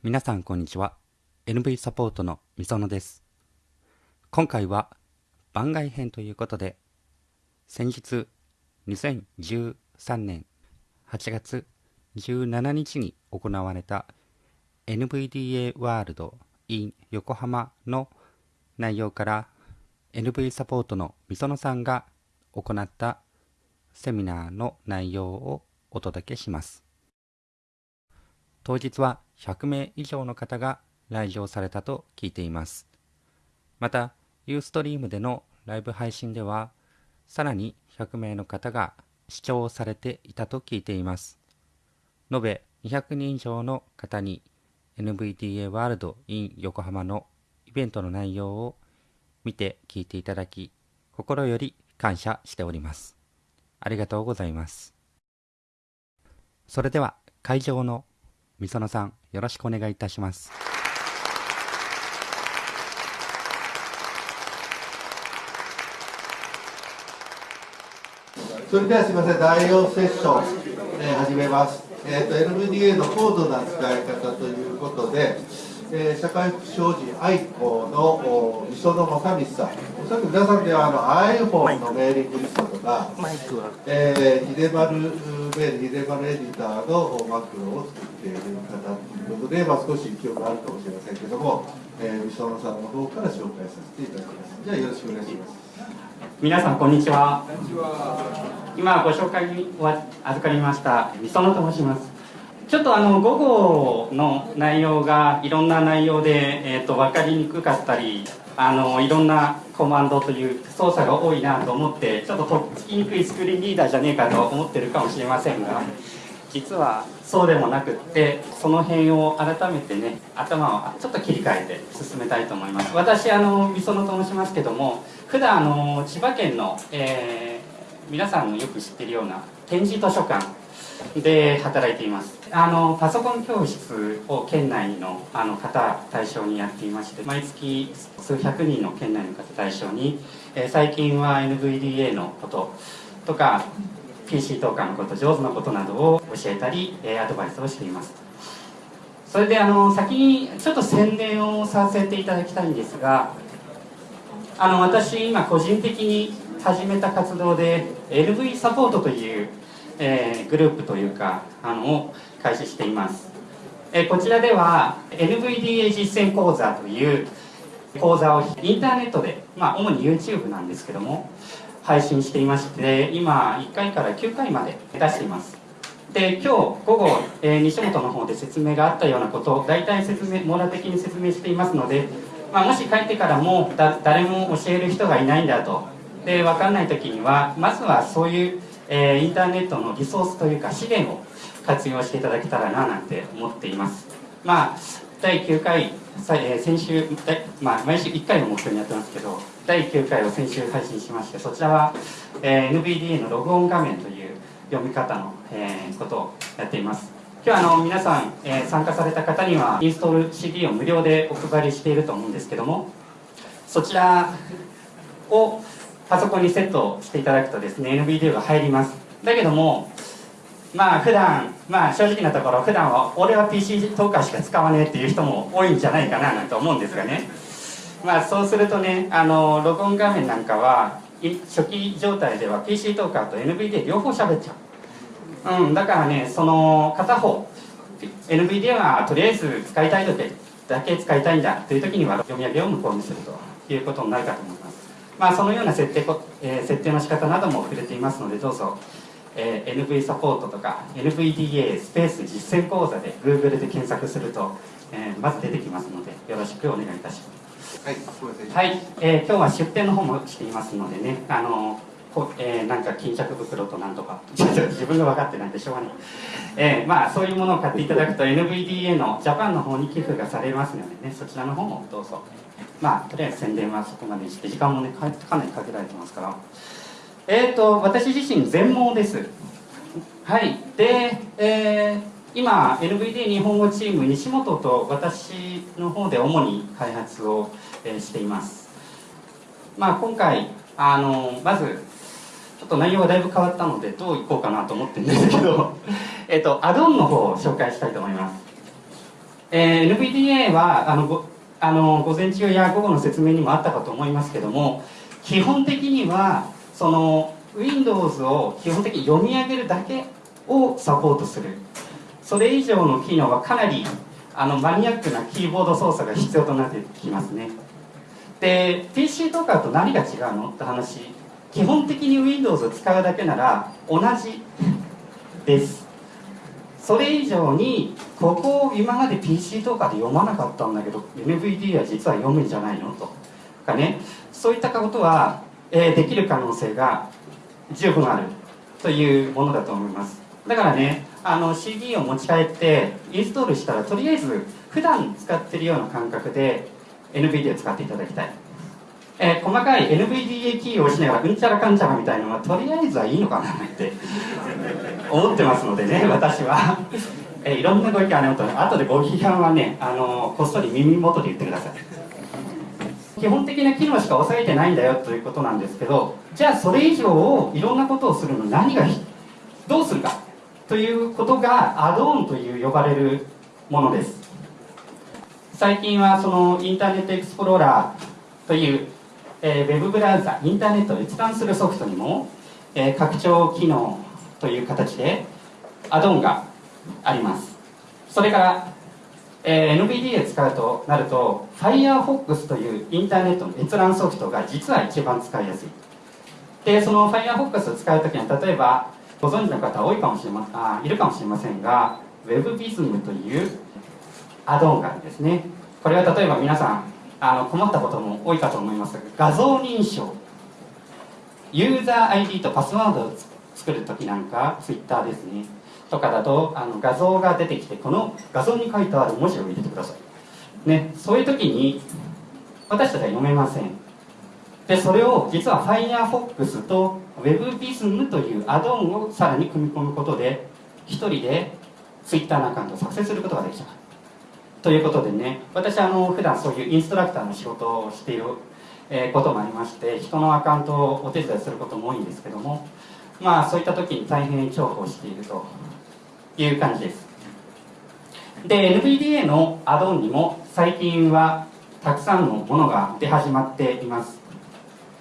皆さんこんにちは。NV サポートのみそのです。今回は番外編ということで先日2013年8月17日に行われた NVDA ワールド in 横浜の内容から NV サポートのみそのさんが行ったセミナーの内容をお届けします。当日は100名以上の方が来場されたと聞いています。またユーストリームでのライブ配信ではさらに100名の方が視聴されていたと聞いています。延べ200人以上の方に NVDA ワールド in 横浜のイベントの内容を見て聞いていただき心より感謝しております。ありがとうございます。それでは会場のみそのさん。よろしくお願いいたしますそれではすみません、第4セッション、えー、始めます。えーと、NVDA の高度な使い方ということで、えー、社会福祉法人愛好の磯野正道さん、おそらく皆さんではあの iPhone のメーリングリストとか、えー、秀丸メール、秀丸エディターのマクロを作っている方ということで、まあ、少し記憶があるかもしれませんけども、えー、磯野さんの方から紹介させていただきます。じゃあよろしくお願いします。皆さんこんにちは今ご紹介に預かりました磯野と申しますちょっとあの午後の内容がいろんな内容で、えーと、分かりにくかったりあのいろんなコマンドという操作が多いなと思ってちょっととっつきにくいスクリーンリーダーじゃねえかと思ってるかもしれませんが実はそうでもなくってその辺を改めてね頭をちょっと切り替えて進めたいと思います。私あのみそのと申しますけども普段あの千葉県の、えー、皆さんのよく知ってるような展示図書館で働いています。あのパソコン教室を県内のあの方対象にやっていまして毎月数百人の県内の方対象に、えー、最近は NVDA のこととか PC 投下のこと上手なことなどを教えたり、えー、アドバイスをしています。それであの先にちょっと宣伝をさせていただきたいんですがあの私今個人的に始めた活動で LV サポートという、えー、グループというかあのを開始しています、えー、こちらでは NVDA 実践講座という講座をインターネットで、まあ、主に YouTube なんですけども配信していまして今1回から9回まで出しています。で今日午後、えー、西本の方で説明があったようなことを大体説明網羅的に説明していますのでまあ、もし帰ってからもだ誰も教える人がいないんだと。で分かんない時にはまずはそういう、えー、インターネットのリソースというか資源を活用していただけたらななんて思っています。まあ第9回、えー、先週、まあ、毎週1回の目標にやってますけど第9回を先週配信しましてそちらは、えー、NVDA のログオン画面という読み方の、えー、ことをやっています。今日あの皆さん、えー、参加された方にはインストール CD を無料でお配りしていると思うんですけどもそちらをパソコンにセットしていただくとですね NVDA が入ります。だけどもまあ普段まあ正直なところ普段は俺は PC トーカーしか使わねえっていう人も多いんじゃないかななんて思うんですがね。まあそうするとねあのログオン画面なんかは初期状態では PC トーカーと NVDA 両方喋っちゃう。うん、だからねその片方 NVDA はとりあえず使いたい時だけ使いたいんだという時には読み上げを無効にするということになるかと思いますまあそのような設定,、えー、設定の仕方なども触れていますのでどうぞ、えー、NV サポートとか NVDA スペース実践講座で Google で検索すると、えー、まず出てきますのでよろしくお願いいたします。はい、はい、えー、今日は出展の方もしていますのでねあのこえー、なんか巾着袋となんとか。自分が分かってないんでしょうがない、えー、まあそういうものを買っていただくと NVDA のジャパンの方に寄付がされますのでねそちらの方もどうぞ。まあとりあえず宣伝はそこまでにして時間もねかなりかけられてますから。えっ、ー、と私自身全盲です。はい。で、えー、今 NVDA 日本語チーム西本と私の方で主に開発を、え、しています。まあ今回あのまずちょっと内容がだいぶ変わったのでどういこうかなと思ってるんですけど。えっとアドオンの方を紹介したいと思います。えー、NVDA はあのごあの午前中や午後の説明にもあったかと思いますけども基本的にはその Windows を基本的に読み上げるだけをサポートする。それ以上の機能はかなりあのマニアックなキーボード操作が必要となってきますね。で PC とかと何が違うの？って話基本的に Windows を使うだけなら同じです。それ以上にここを今まで PC とかで読まなかったんだけど NVD は実は読むんじゃないの？と。かね。そういったことは、えー、できる可能性が十分あるというものだと思います。だからねあの CD を持ち帰ってインストールしたらとりあえず普段使ってるような感覚で NVD を使っていただきたい、えー、細かい NVDA キーを押しながらうんちゃらかんちゃらみたいなのはとりあえずはいいのかなって。思ってますのでね 私は、えー、いろんなご意見あると後でご批判はねあのこっそり耳元で言ってください。基本的な機能しか押さえてないんだよということなんですけどじゃあそれ以上をいろんなことをするのに何がどうするか。ということがアドオンという呼ばれるものです。最近はそのインターネットエクスプローラーという、えー、ウェブブラウザインターネットを閲覧するソフトにも、えー、拡張機能という形でアドオンがあります。それから、えー、NVDA 使うとなると Firefox というインターネットの閲覧ソフトが実は一番使いやすい。でその Firefox を使う時には例えばご存知の方多いかもしれまあいるかもしれませんが WebVism というアドオンがあるんですね。これは例えば皆さんあの困ったことも多いかと思います。が画像認証。ユーザー ID とパスワードを作る時なんか Twitter ですね。とかだとあの画像が出てきてこの画像に書いてある文字を入れてください。ね。そういう時に私たちは読めません。でそれを実は Firefox と WebVism というアドオンをさらに組み込むことで1人で Twitter のアカウントを作成することができちゃう。ということでね私あの普段そういうインストラクターの仕事をしている、こともありまして人のアカウントをお手伝いすることも多いんですけどもまあそういった時に大変重宝しているという感じです。で NVDA のアドオンにも最近はたくさんのものが出始まっています。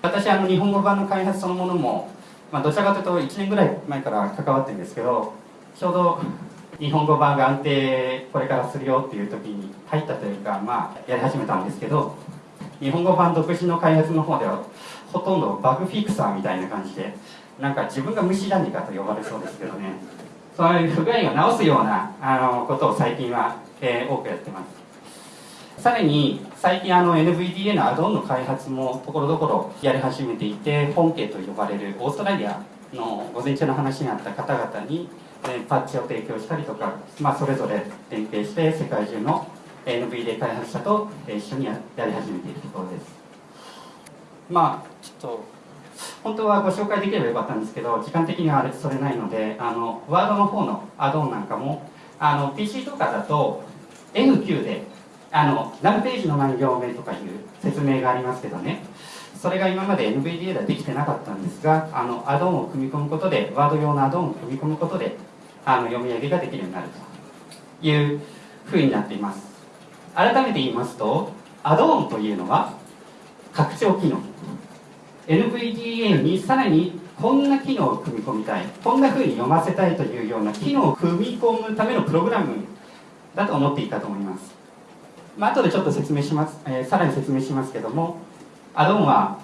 私あの日本語版の開発そのものも、まあ、どちらかというと1年ぐらい前から関わってるんですけどちょうど日本語版が安定これからするよっていう時に入ったというかまあやり始めたんですけど日本語版独自の開発の方ではほとんどバグフィクサーみたいな感じでなんか自分が虫じゃねえかと呼ばれそうですけどね。そういう不具合を直すようなあのことを最近は、えー、多くやってます。さらに最近あの NVDA のアドオンの開発もところどころやり始めていて本家と呼ばれるオーストラリアの午前中の話にあった方々に、パッチを提供したりとか、まあ、それぞれ連携して世界中の NVDA 開発者と一緒にやり始めているところです。まあちょっと本当はご紹介できればよかったんですけど時間的にはそれないのであのワードの方のアドオンなんかもあの PC とかだと N9 であの何ページの何行目とかいう説明がありますけどね。それが今まで NVDA ではできてなかったんですがあのアドオンを組み込むことでワード用のアドオンを組み込むことであの読み上げができるようになるというふうになっています。改めて言いますとアドオンというのは拡張機能。NVDA にさらにこんな機能を組み込みたいこんな風に読ませたいというような機能を組み込むためのプログラムだと思っていいかと思います、まあ後でちょっと説明します、えー、さらに説明しますけどもアドオンは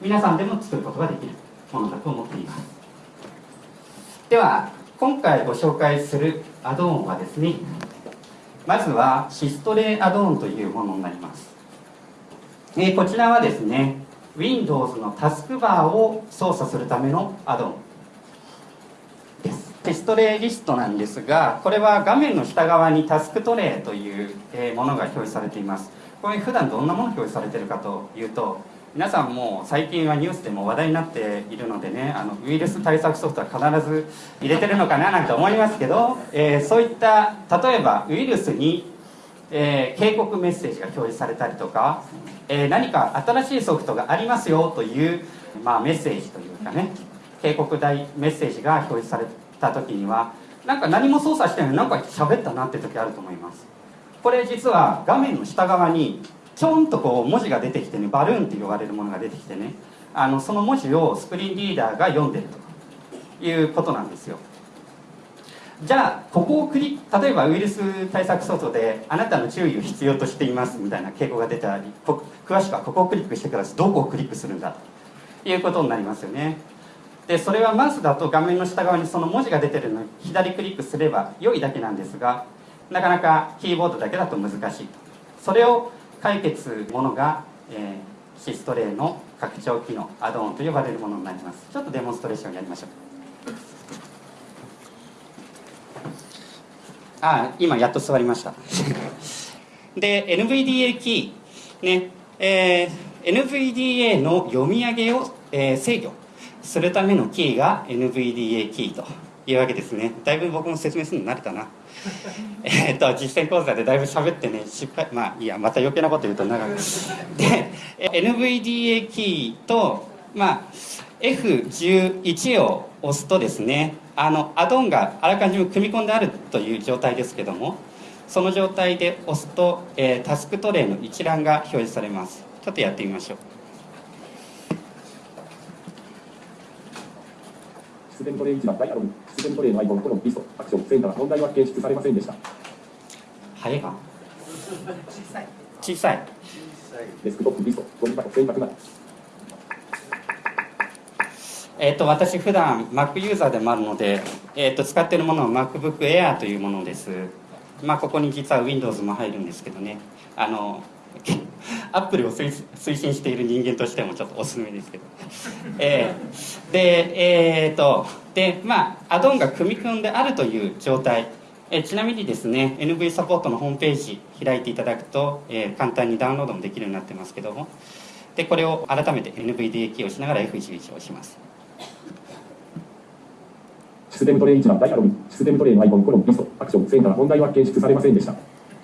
皆さんでも作ることができるものだと思っています。では今回ご紹介するアドオンはですねまずはシストレイアドオンというものになります、え、こちらはですね Windows のタスクバーを操作するためのアドオンです。テストレイリストなんですがこれは画面の下側にタスクトレイというものが表示されています。これ普段どんなもの表示されているかというと皆さんも最近はニュースでも話題になっているのでねあのウイルス対策ソフトは必ず入れてるのかななんて思いますけど、えー、そういった例えばウイルスにえー、警告メッセージが表示されたりとか、えー、何か新しいソフトがありますよという、まあ、メッセージというかね警告大メッセージが表示された時にはなんか何も操作してないなんか喋ったなって時あると思います。これ実は画面の下側にちょんとこう文字が出てきてねバルーンって呼ばれるものが出てきてねあのその文字をスクリーンリーダーが読んでるということなんですよ。じゃあここをクリ例えばウイルス対策ソフトであなたの注意を必要としていますみたいな傾向が出たり詳しくはここをクリックしてくださいどこをクリックするんだということになりますよね。でそれはマウスだと画面の下側にその文字が出てるのを左クリックすれば良いだけなんですがなかなかキーボードだけだと難しいそれを解決するものが、えー、シストレイの拡張機能アドオンと呼ばれるものになります。ちょっとデモンストレーションやりましょう。あ今やっと座りました。で NVDA キーねえー、NVDA の読み上げを、えー、制御するためのキーが NVDA キーというわけですね。だいぶ僕も説明するの慣れたな。えっと実践講座でだいぶ喋ってね失敗まあいやまた余計なこと言うと長く。で NVDA キーとまあ F11 を押すとですねあのアドオンがあらかじめ組み込んであるという状態ですけどもその状態で押すと、えー、タスクトレイの一覧が表示されます。ちょっとやってみましょう。システムトレイ1番ダイアログシステムトレイのアイコンコロンリストアクションセンター問題は検出されませんでした。早いか小さい。小さいデスクトップリストゴミ箱選択なえーと、私普段 Mac ユーザーでもあるので、えーと、使っているものは MacBook Air というものです。まあここに実は Windows も入るんですけどね。あのアップルを推進している人間としてもちょっとおすすめですけど、えー、でえっ、ー、とでまあアドオンが組み込んであるという状態。えちなみにですね NV サポートのホームページ開いていただくと、えー、簡単にダウンロードもできるようになってますけども。でこれを改めて NVDA キーをしながら F11 を押します。システムトレイ1番ダイアログシステムトレイのアイコンコロンリストアクションセンター問題は検出されませんでした。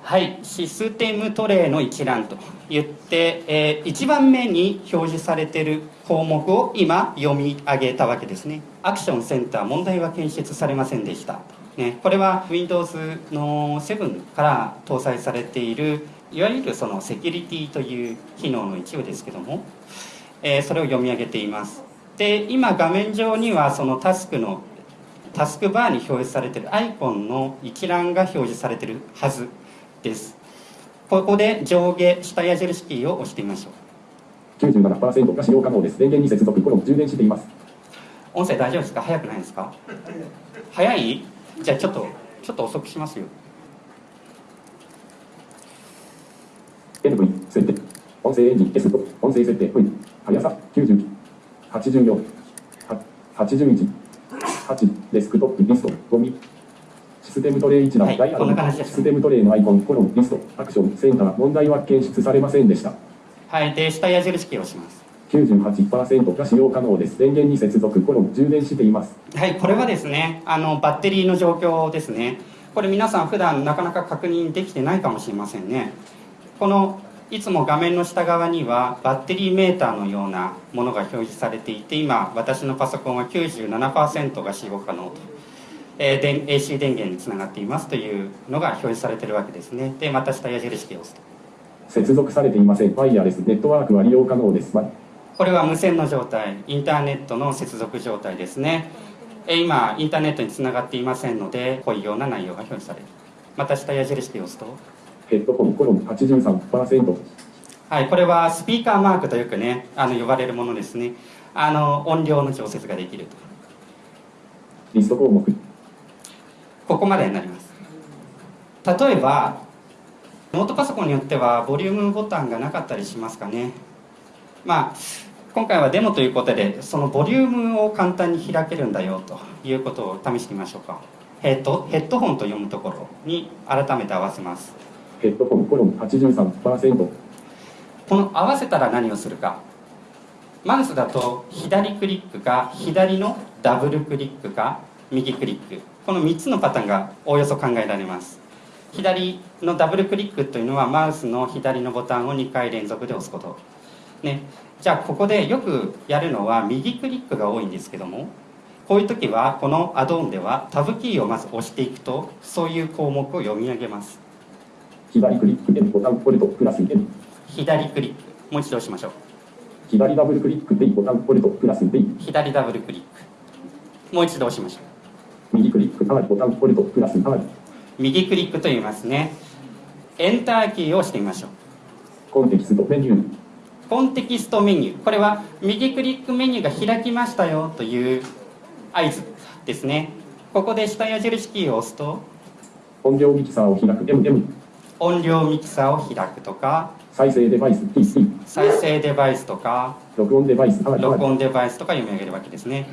はいシステムトレイの一覧と言って、えー、1番目に表示されている項目を今読み上げたわけですね。アクションセンター問題は検出されませんでした。ね、これは Windows の7から搭載されているいわゆるそのセキュリティという機能の一部ですけども、えー、それを読み上げています。で今画面上にはそのタスクのタスクバーに表示されているアイコンの一覧が表示されているはず。です。ここで上下下矢印キーを押してみましょう。97%が使用可能です。電源に接続コロン充電しています。音声大丈夫ですか？早くないですか？早い？じゃあちょっとちょっと遅くしますよ。NV 設定。音声エンジン S 音声設定。V 速さ。90 84 81 8デスクトップリストゴミ。システムトレイ1のダイヤル、はい、システムトレイのアイコンコロンリスト。アクションセンター問題は検出されませんでした。はいで下矢印キーをします。98%が使用可能です。電源に接続。コロン充電しています。はいこれはですねあのバッテリーの状況ですね。これ皆さん普段なかなか確認できてないかもしれませんね。このいつも画面の下側にはバッテリーメーターのようなものが表示されていて今私のパソコンは97%が使用可能と、えー、AC 電源につながっていますというのが表示されているわけですね。でまた下矢印キーを押すと。接続されていません。ワイヤレスネットワークは利用可能です。これは無線の状態。インターネットの接続状態ですね。今インターネットにつながっていませんのでこういうような内容が表示される。また下矢印キーを押すと。ヘッドホンコロン83%はいこれはスピーカーマークとよくねあの呼ばれるものですね。あの音量の調節ができると。リスト項目ここまでになります。例えばノートパソコンによってはボリュームボタンがなかったりしますかね。まあ今回はデモということでそのボリュームを簡単に開けるんだよということを試してみましょうか。ヘッドヘッドホンと読むところに改めて合わせます。ヘッドホンコロン83%この合わせたら何をするか。マウスだと左クリックか左のダブルクリックか右クリックこの3つのパターンがおおよそ考えられます。左のダブルクリックというのはマウスの左のボタンを2回連続で押すこと。ね。じゃあここでよくやるのは右クリックが多いんですけどもこういう時はこのアドオンではタブキーをまず押していくとそういう項目を読み上げます。左クリック N ボタンポルトプラス N 左クリック。もう一度押しましょう。左ダブルクリックでボタンポルトプラス D 左ダブルクリック。もう一度押しましょう。右クリック上がりボタンポルトプラス上がり。右クリックと言いますね。エンターキーを押してみましょう。コンテキストメニューコンテキストメニュー。これは右クリックメニューが開きましたよという合図ですね。ここで下矢印キーを押すと音量ミキサーを開く。MM 音量ミキサーを開くとか再生デバイス PC 再生デバイスとか録音デバイス録音デバイスとか読み上げるわけですね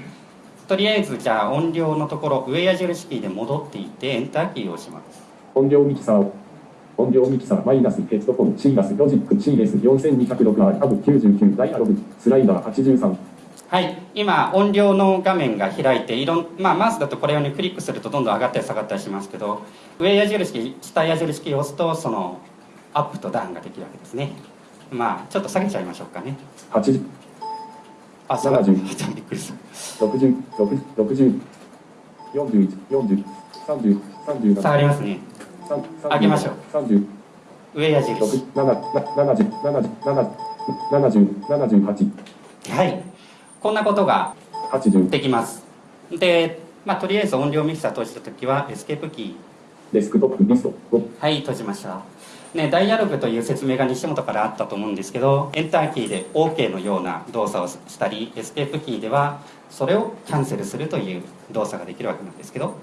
とりあえずじゃあ音量のところ上矢印キーで戻っていってエンターキーを押します。音量ミキサーを音量ミキサーマイナスヘッドホンシーガスロジック CS4206R タブ99ダイアログスライダー83はい。今音量の画面が開いていろん、まあ、マウスだとこれを、ね、クリックするとどんどん上がったり下がったりしますけど上矢印キー下矢印キーを押すとそのアップとダウンができるわけですね。まあちょっと下げちゃいましょうかね。80あ下がった。び70っくりした60 60 60 41 40 30 37下がりますね。上げましょう。30上矢印。6 7 70 70 70 78はい。こんなことが80できます。で、まあ、とりあえず音量ミキサー閉じた時はエスケープキー。デスクトップリスト5はい閉じましたね、ダイアログという説明が西本からあったと思うんですけどエンターキーで OK のような動作をしたりエスケープキーではそれをキャンセルするという動作ができるわけなんですけど。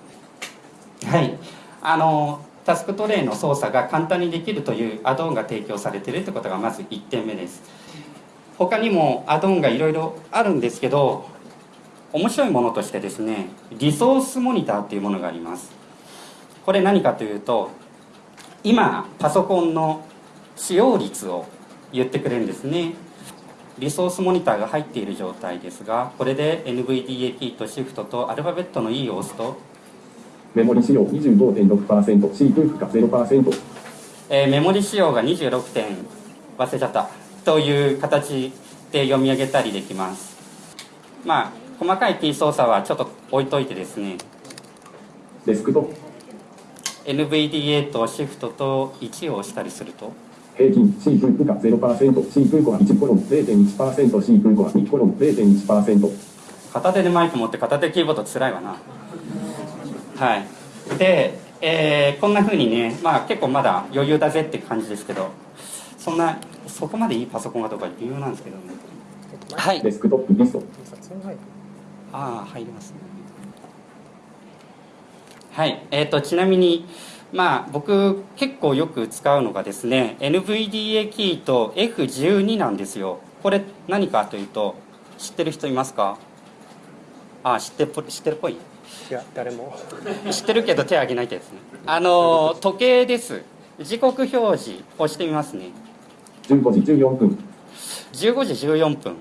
はい。あのタスクトレイの操作が簡単にできるというアドオンが提供されているということがまず1点目です。他にもアドオンがいろいろあるんですけど面白いものとしてですねリソースモニターというものがあります。これ何かというと今パソコンの使用率を言ってくれるんですね。リソースモニターが入っている状態ですがこれで NVDA キーとシフトとアルファベットの E を押すと、メモリ使用25.6%、C 空腹が0%、えーメモリ使用が26点忘れちゃったという形で読み上げたりできます。まあ細かいキー操作はちょっと置いといてですね。デスクトップ NVDA とシフトと1を押したりすると？平均 C 空腹が0%、C 空腹が1コロン0.1%、C 空腹が2コロン0.1%、片手でマイク持って片手キーボードつらいわな。はい。で、えーこんな風にねまあ結構まだ余裕だぜって感じですけどそんなそこまでいいパソコンがどうか微妙なんですけどね。はい。デスクトップリスト、ああ入りますねはい。えー、とちなみにまあ僕結構よく使うのがですね NVDA キーと F12 なんですよ。これ何かというと知ってる人いますか？ああ知ってるっぽい知ってるっぽい？いや誰も。知ってるけど手挙げないってやつね。あの時計です。時刻表示押してみますね。15時14分、15時14分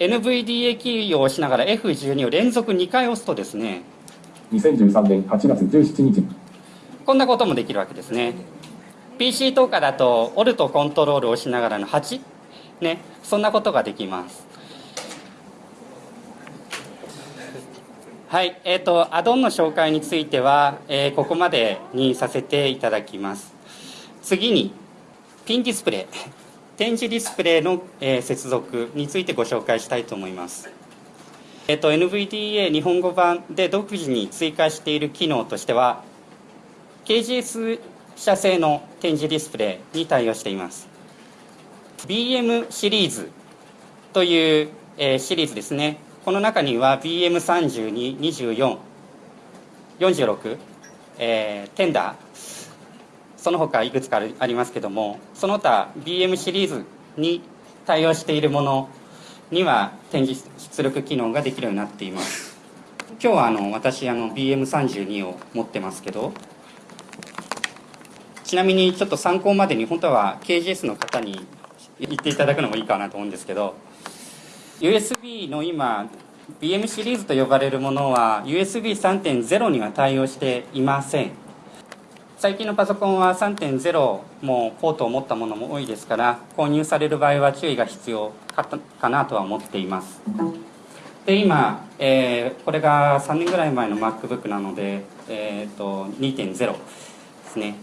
NVDA キーを押しながら F12 を連続2回押すとですね2013年8月17日、こんなこともできるわけですね。PC とかだとオルトコントロールを押しながらの8ね。そんなことができます。はい。えー、とアドオンの紹介については、えーここまでにさせていただきます。次にピンディスプレイ。展示ディスプレイの、えー接続についてご紹介したいと思います。えっと、NVDA 日本語版で独自に追加している機能としては KGS 社製の展示ディスプレイに対応しています。BM シリーズという、えーシリーズですね。この中には BM322446、えーテンダーその他いくつかありますけどもその他 BM シリーズに対応しているものには展示出力機能ができるようになっています。今日はあの私あの BM32 を持ってますけどちなみにちょっと参考までに本当は KGS の方に言っていただくのもいいかなと思うんですけど USB の今 BM シリーズと呼ばれるものは USB3.0 には対応していません。最近のパソコンは3.0もポートを持ったものも多いですから購入される場合は注意が必要。かとかなとは思っています。で今、えーこれが3年ぐらい前の MacBook なので、えー、と2.0ですね。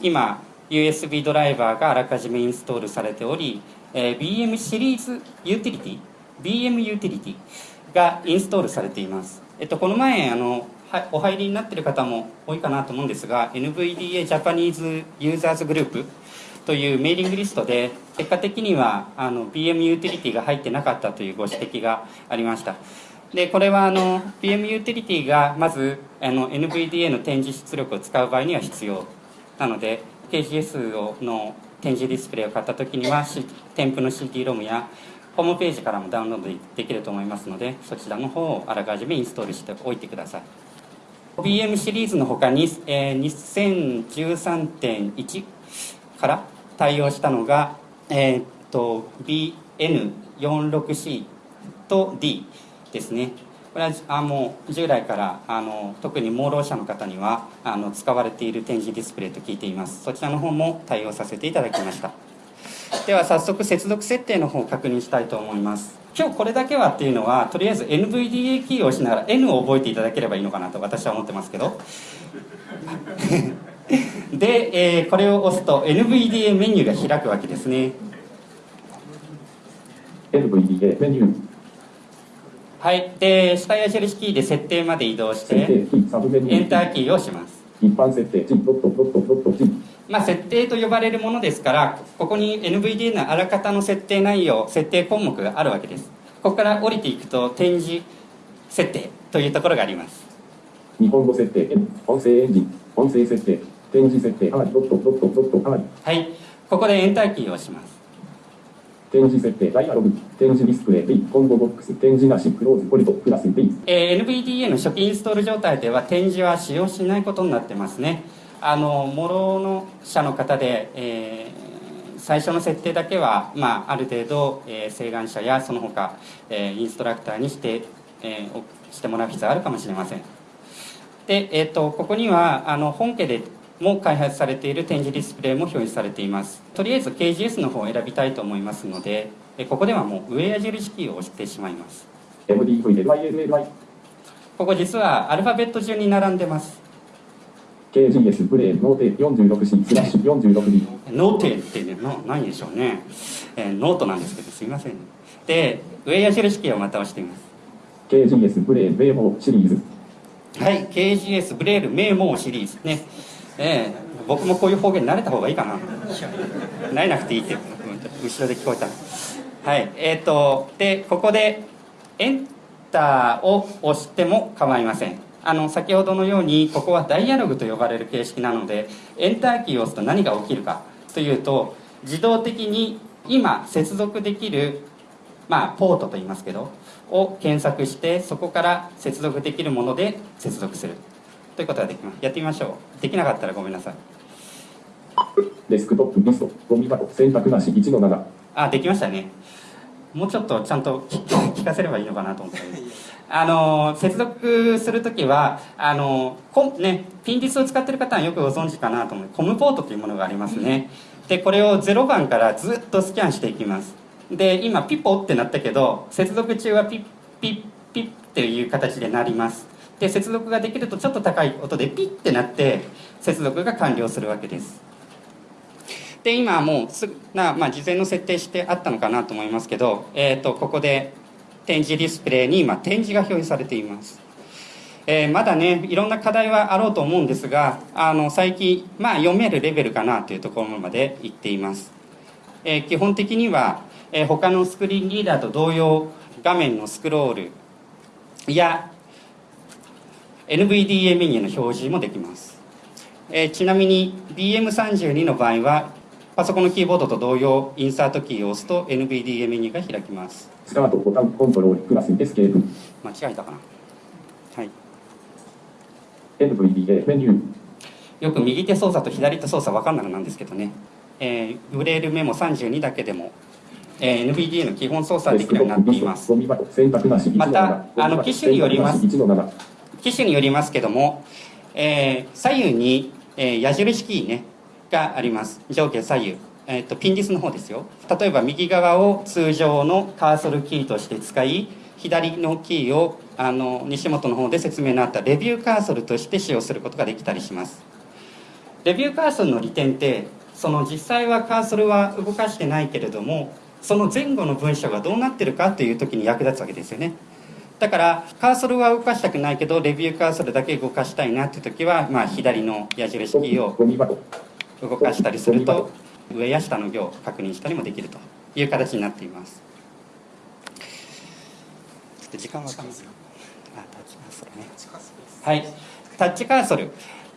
今 USB ドライバーがあらかじめインストールされており、えー BM シリーズユーティリティ BM ユーティリティがインストールされています、えっと、この前あのはお入りになっている方も多いかなと思うんですが NVDA ジャパニーズユーザーズグループというメーリングリストで結果的にはあの BM ユーティリティが入ってなかったというご指摘がありました。でこれはあの BM ユーティリティがまずあの NVDA の展示出力を使う場合には必要なので KGS をの展示ディスプレイを買った時には、添付の CD ロムやホームページからもダウンロードできると思いますのでそちらの方をあらかじめインストールしておいてください。BM シリーズの他に、えー2013.1から対応したのが、えーっと BN46C と D ですね。これはあもう従来からあの特に盲ろ者の方にはあの使われている展示ディスプレイと聞いています。そちらの方も対応させていただきました。では早速接続設定の方を確認したいと思います。今日これだけはっていうのはとりあえず NVDA キーを押しながら N を覚えていただければいいのかなと私は思ってますけど。で、えーこれを押すと NVDA メニューが開くわけですね。NVDA メニュー、はい。で下矢印キーで設定まで移動してエンターキーを押します。一般設定、G、ドット、ドット、ドット、G、まあ、設定と呼ばれるものですからここに NVDA のあらかたの設定内容設定項目があるわけです。ここから降りていくと展示設定というところがあります。日本語設定、音声エンジン、音声設定、展示設定、はい、ドット、ドット、ドット、はい、はい。ここでエンターキーを押します。展示設定、ダイアログ、展示ディスプレイ、B、コンボボックス、展示なし、クローズ、ポリト、プラス、B、えー NVDA の初期インストール状態では展示は使用しないことになってますね。あのもろの社の方で、えー最初の設定だけは、まあ、ある程度、えー、請願者やその他、えーインストラクターにして、えーおしてもらう必要があるかもしれません。で、えー、とここにはあの本家でも開発されている点字ディスプレイも表示されています。とりあえず KGS の方を選びたいと思いますのでえーここではもう上矢印キーを押してしまいます。ここ実はアルファベット順に並んでます。KGS、ブレー、ノーテ、46C、スラッシュ、46D、ノーテってねな何でしょうね、えーノートなんですけどすいませんで上矢印キーをまた押しています。KGS、ブレー、ベーモシリーズ、はい KGS ブレール名門シリーズねえー僕もこういう方言慣れた方がいいかな。慣れなくていいって。うん後ろで聞こえた。はい。えっ、とでここでエンターを押しても構いません。あの先ほどのようにここはダイアログと呼ばれる形式なのでエンターキーを押すと何が起きるかというと自動的に今接続できるまあ、ポートと言いますけどを検索してそこから接続できるもので接続するということができますやってみましょう。できなかったらごめんなさい。デスクトップ、リスト、ゴミ箱、選択なし、1の7、あできましたね。もうちょっとちゃんと聞 聞かせればいいのかなと思って。あの接続するときはあのコンねピンディスを使ってる方はよくご存知かなと思う。コムポートというものがありますね。でこれを0番からずっとスキャンしていきます。で今ピポってなったけど接続中はピッピッピッっていう形でなりますで接続ができるとちょっと高い音でピッてなって接続が完了するわけです。で今もうすな、まあ、事前の設定してあったのかなと思いますけど、えー、とここで展示ディスプレイに今展示が表示されています、えーまだねいろんな課題はあろうと思うんですがあの最近、まあ、読めるレベルかなというところまでいっています、えー基本的には、えー他のスクリーンリーダーと同様画面のスクロールや NVDA メニューの表示もできます。えーちなみに BM32 の場合はパソコンのキーボードと同様インサートキーを押すと NVDA メニューが開きます。スタート、ボタン、コントロール、プラス、エスケープ、間違えたかな？はい。NVDA、メニュー、よく右手操作と左手操作分かんなくなるんですけどね、えーブレールメモ32だけでも、えー NVDA の基本操作できるようになっています。ゴミ箱、選択なし、1の7、またあの機種によります。1の7、機種によりますけども、えー左右に、えー矢印キーねがあります。上下左右、えー、とピンディスの方ですよ。例えば右側を通常のカーソルキーとして使い左のキーをあの西本の方で説明のあったレビューカーソルとして使用することができたりします。レビューカーソルの利点ってその実際はカーソルは動かしてないけれどもその前後の文章がどうなってるかという時に役立つわけですよね。だからカーソルは動かしたくないけどレビューカーソルだけ動かしたいなっていう時は、まあ、左の矢印キーを。動かしたりすると上や下の行を確認したりもできるという形になっています。ちょっと時間わかんな。いあタッチカーソルね。はい。タッチカーソル。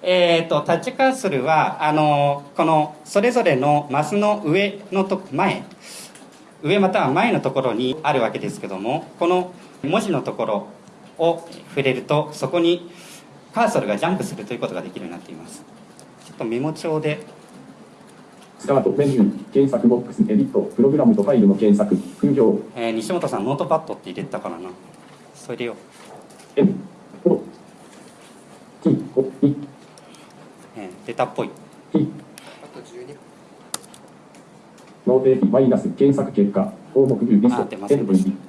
えー、とタッチカーソルはあのこのそれぞれのマスの上のと前。上または前のところにあるわけですけどもこの文字のところを触れるとそこにカーソルがジャンプするということができるようになっています。ちょっとメモ帳で。スタート、メニュー、検索ボックス、エディット、プログラムとファイルの検索、複数行、えー西本さんノートパッドって入れてたからな。それを、N、O、T、O、I、えー出たっぽい。T、ノーテーピマイナス、検索結果、項目ビューリストあ出ま、せんでした NVD。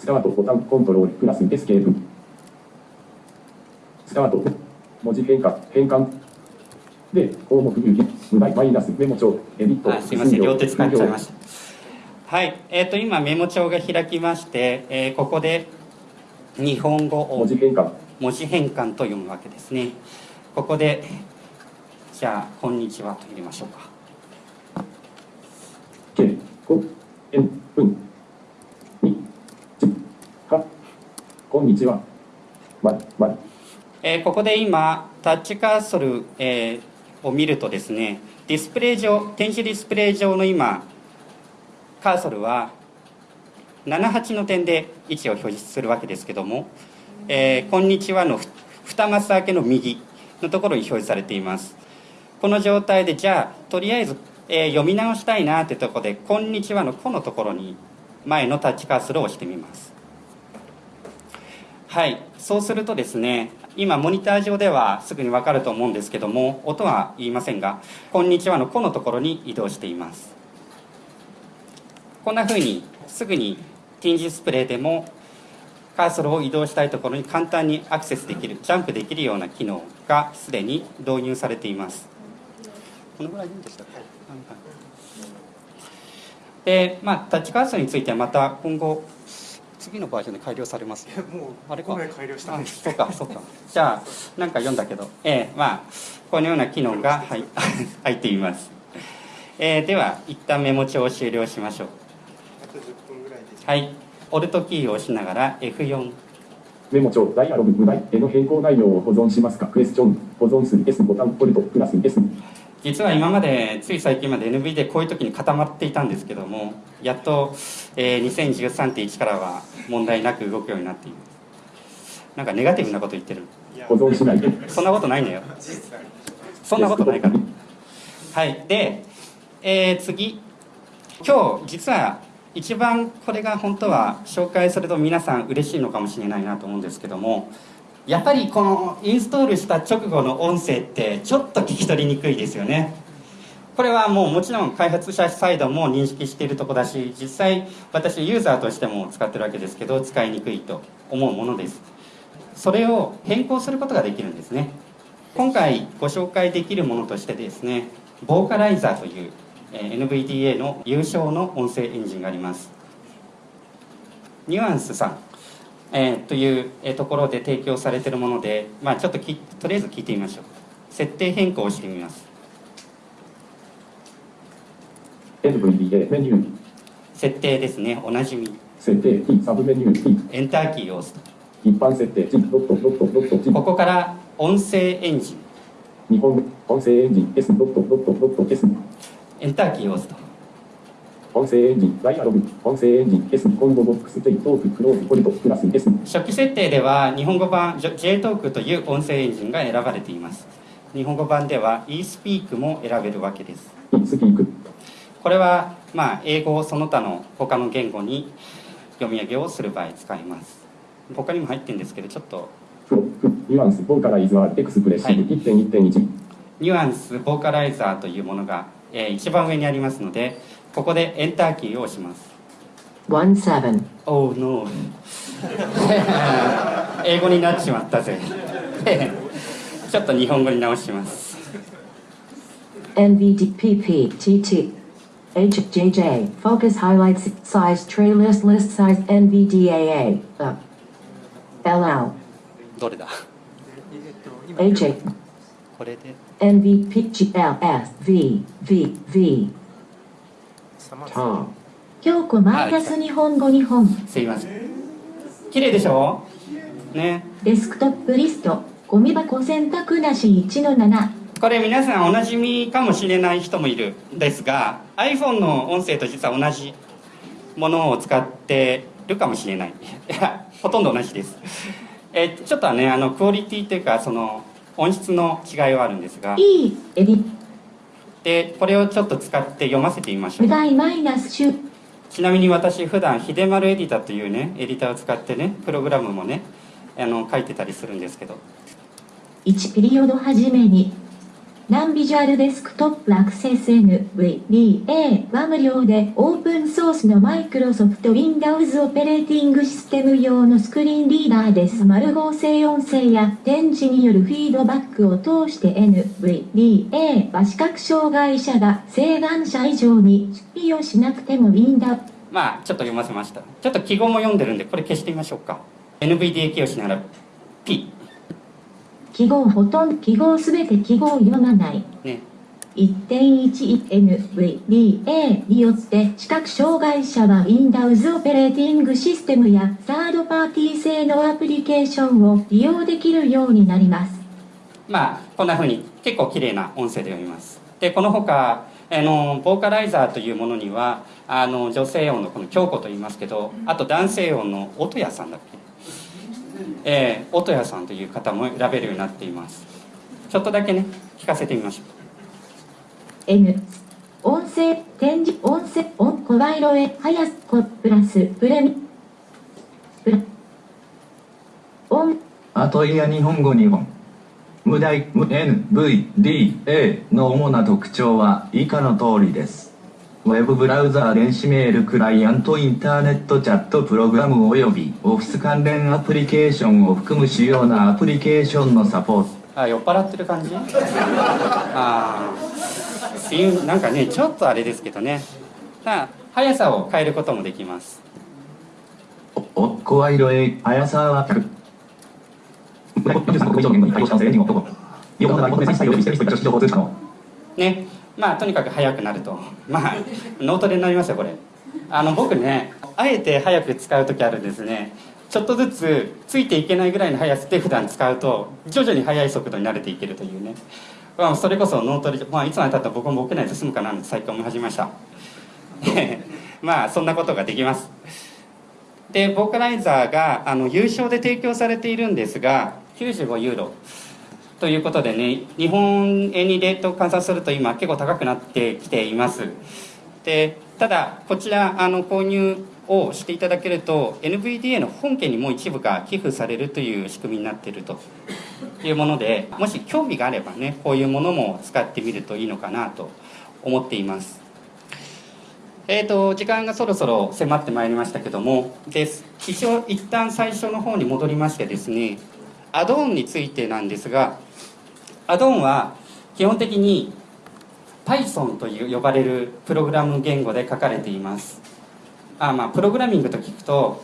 スタート、ボタン、コントロール、プラス、エスケープ。スタート、文字変化、変換。で、項目ビュー、無題、マイナス、メモ帳、エディット、あすいません両手使っちゃいましした。はいえー、と今メモ帳が開きまして、えーここで日本語を文字変換、文字変換と読むわけですね。ここでじゃあ「こんにちは」と入れましょうか。K、こ、N、うん、こんにちは。ま、ま、えーここで今タッチカーソル、えーを見るとですねディスプレイ上展示ディスプレイ上の今カーソルは78の点で位置を表示するわけですけども「えーこんにちは」の2マス開けの右のところに表示されています。この状態でじゃあとりあえず、え読み直したいなってとこで「こんにちは」の「こ」のところに前のタッチカーソルを押してみます。はい。そうするとですね今モニター上ではすぐに分かると思うんですけども音は言いませんが「こんにちは」の「こ」のところに移動しています。こんな風にすぐにティンジスプレイでもカーソルを移動したいところに簡単にアクセスできるジャンプできるような機能がすでに導入されています。このぐらいでしたっけ？でまあタッチカーソルについてはまた今後次のバージョンで改良されます？もうあれか。この前改良したんです。あそうかそうか。じゃあなんか読んだけど。ええまあこのような機能が入 入っています、えーでは一旦メモ帳を終了しましょう。あと10分ぐらいです。はい。オルトキーを押しながら F4 メモ帳、ダイアログ、無題、絵の変更内容を保存しますか？クエスチョン、保存する S ボタン、ポルト、プラス S。実は今までつい最近まで NV でこういう時に固まっていたんですけどもやっと、えー2013.1からは問題なく動くようになっています。なんかネガティブなこと言ってる。保存しない？そんなことないのよ。事実ありそんなことないから。はい。で、えー次。今日実は一番これが本当は紹介すると皆さん嬉しいのかもしれないなと思うんですけどもやっぱりこのインストールした直後の音声ってちょっと聞き取りにくいですよね。これはもうもちろん開発者サイドも認識しているとこだし実際私ユーザーとしても使ってるわけですけど使いにくいと思うものです。それを変更することができるんですね。今回ご紹介できるものとしてですねボーカライザーという NVDA の優勝の音声エンジンがあります。ニュアンスさん、えーというえーところで提供されているもので、まあ、ちょっときとりあえず聞いてみましょう。設定変更をしてみます。NVDA、メニュー、設定ですね。おなじみ。設定、T、サブメニュー、T、エンターキーを押すと。一般設定、T、ドット、ドット、ドット、T、ここから音声エンジン。日本音声エンジン、S、ドット、ドット、ドット、S、エンターキーを押すと音声エンジン、ダイアログ、音声エンジン、S、コンボボックス、J、トーク、クローズ、ポリト、プラス S、初期設定では日本語版 JTalk という音声エンジンが選ばれています。日本語版では eSpeak も選べるわけです。E、スピーク、これはまあ英語その他の他の言語に読み上げをする場合使います。他にも入ってるんですけどちょっと。ニュアンス、ボーカライズはエクスプレッシブ、1.1.1、ニュアンスボーカライザーというものが、えー一番上にありますのでここでエンターキーを押します One seven. Oh no 英語になってしまったぜちょっと日本語に直します NVDPPTT. HJJ, focus highlights, size tray list, list size, NVDAA, up. LL, どれだ HA, これで NVPGLS, V, ーン京子マイナス日本語日本。すいません。綺麗でしょ？ね。デスクトップリスト、ゴミ箱選択なし1の7。これ皆さんおなじみかもしれない人もいるんですが iPhone の音声と実は同じものを使ってるかもしれない。い やほとんど同じです。えちょっとはねあのクオリティというかその音質の違いはあるんですが。E、エディ、でこれをちょっと使って読ませてみましょう。ちなみに私普段秀丸エディターというねエディターを使ってねプログラムもねあの書いてたりするんですけど1ピリオドはじめに。ナンビジュアルデスクトップアクセス NVDA は無料でオープンソースのマイクロソフト Windows オペレーティングシステム用のスクリーンリーダーです。丸合成音声や点字によるフィードバックを通して NVDA は視覚障害者が晴眼者以上に出費をしなくても Windows まあちょっと読ませました。ちょっと記号も読んでるんでこれ消してみましょうか。NVDA キーをしながら P 記号ほとんど記号すべて記号を読まない。ね 1.11NVDA によって視覚障害者は Windows オペレーティングシステムやサードパーティー製のアプリケーションを利用できるようになります。まあこんな風に結構綺麗な音声で読みますでこの他あのボーカライザーというものにはあの女性音のこの京子と言いますけどあと男性音の音屋さんだっけ？えー、音屋さんという方も選べるようになっています。ちょっとだけね聞かせてみましょう。N 音声展示音声音声色へはやすこプラスプレミ。プラ。音。アトイヤ日本語日本無題無 NVDA の主な特徴は以下の通りですウェブブラウザー電子メールクライアントインターネットチャットプログラム及びオフィス関連アプリケーションを含む主要なアプリケーションのサポート。あ酔っ払ってる感じ。ああなんかねちょっとあれですけどね。ただ速さを変えることもできます。お声色へ速さは100以上言語に対応した音声エンジンを投稿横の場合求め再生及びステミスト以下情報通知可能ねまあとにかく速くなると。まあノートでになりますよこれ。あの僕ねあえて速く使う時あるんですね。ちょっとずつついていけないぐらいの速さで普段使うと徐々に速い速度に慣れていけるというね、まあ、それこそノートで、まあ、いつまでたったら僕もボケないと済むかなって最近思い始めました。まあそんなことができます。でボーカライザーがあの優勝で提供されているんですが95ユーロ。ということでね日本円にレートを換算すると今結構高くなってきています。でただこちらあの購入をしていただけると NVDA の本家にも一部が寄付されるという仕組みになっているというものでもし興味があればねこういうものも使ってみるといいのかなと思っています。えー、と時間がそろそろ迫ってまいりましたけどもです。一応一旦最初の方に戻りましてですねアドオンについてなんですがアドオンは基本的に Python という呼ばれるプログラム言語で書かれています。あまあプログラミングと聞くと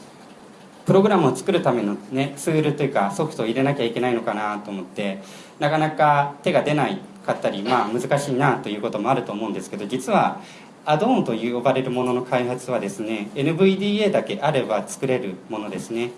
プログラムを作るための、ね、ツールというかソフトを入れなきゃいけないのかなと思ってなかなか手が出ないかったり、まあ、難しいなということもあると思うんですけど実はアドオンと呼ばれるものの開発はですね NVDA だけあれば作れるものですね。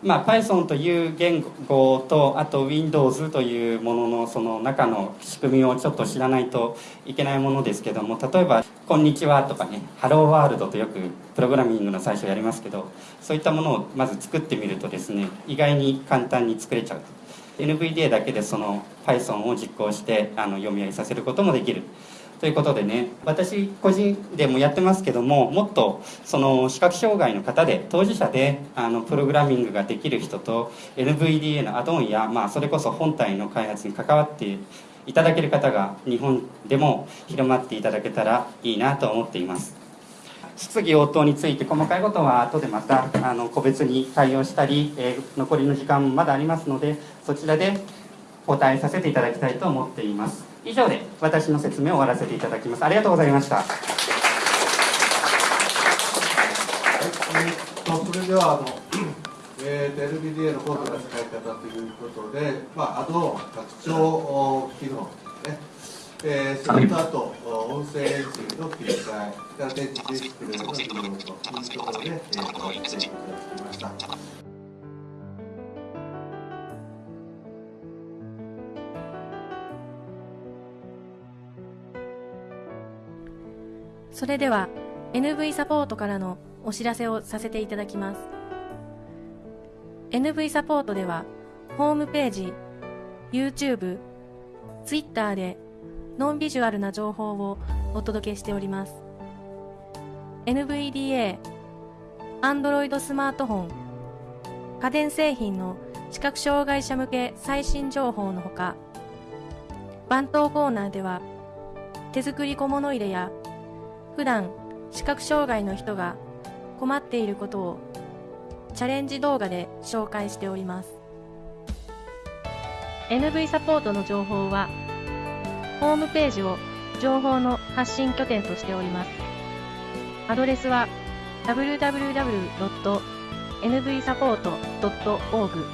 まあ、Python という言語とあと Windows というもののその中の仕組みをちょっと知らないといけないものですけども例えば「こんにちは」とかね「ハローワールド」とよくプログラミングの最初やりますけどそういったものをまず作ってみるとですね意外に簡単に作れちゃう NVDA だけでその Python を実行してあの読み上げさせることもできる。ということでね私個人でもやってますけどももっとその視覚障害の方で当事者であのプログラミングができる人と NVDA のアドオンや、まあ、それこそ本体の開発に関わっていただける方が日本でも広まっていただけたらいいなと思っています。質疑応答について細かいことは後でまたあの個別に対応したり、えー残りの時間もまだありますのでそちらでお答えさせていただきたいと思っています。以上で私の説明を終わらせていただきます。ありがとうございました。はい、えーとそれではあの、えー、と NVDA の高度な使い方ということで、まあ、アドオン拡張機能ですね、えー、それとあと音声エンジンの切り替え、それから電池ディスプレイの利用というところで、えー、とご提供いただきました。それでは NV サポートからのお知らせをさせていただきます。NV サポートではホームページ YouTube、Twitter でノンビジュアルな情報をお届けしております。NVDA、Android スマートフォン、家電製品の視覚障害者向け最新情報のほか番頭コーナーでは手作り小物入れや普段視覚障害の人が困っていることをチャレンジ動画で紹介しております。NV サポートの情報はホームページを情報の発信拠点としております。アドレスは www.nvsupport.org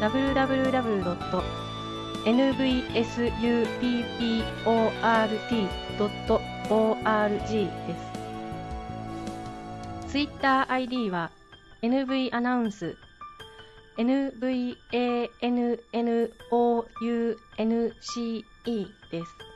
www.nvsupport.org です。ツイッター ID は NV アナウンス NVANNOUNCE です。